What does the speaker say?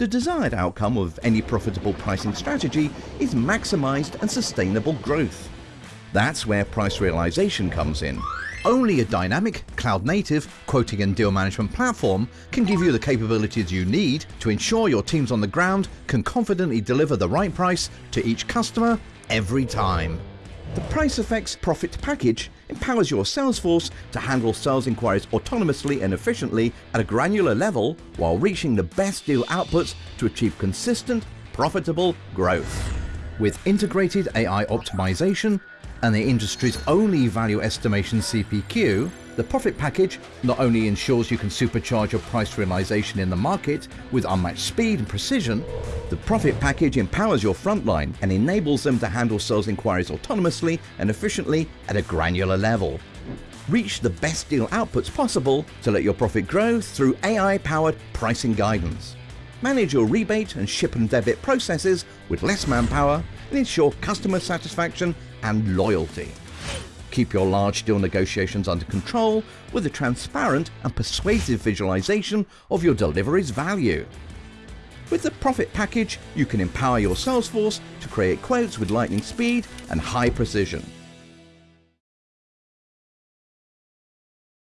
The desired outcome of any profitable pricing strategy is maximized and sustainable growth. That's where price realization comes in. Only a dynamic, cloud-native quoting and deal management platform can give you the capabilities you need to ensure your teams on the ground can confidently deliver the right price to each customer every time. The PriceFX Profit Package empowers your sales force to handle sales inquiries autonomously and efficiently at a granular level while reaching the best deal outputs to achieve consistent, profitable growth. With integrated AI optimization and the industry's only value estimation CPQ, the profit package not only ensures you can supercharge your price realization in the market with unmatched speed and precision, the profit package empowers your frontline and enables them to handle sales inquiries autonomously and efficiently at a granular level. Reach the best deal outputs possible to let your profit grow through AI-powered pricing guidance. Manage your rebate and ship and debit processes with less manpower and ensure customer satisfaction and loyalty. Keep your large deal negotiations under control with a transparent and persuasive visualization of your delivery's value. With the Profit Package, you can empower your sales force to create quotes with lightning speed and high precision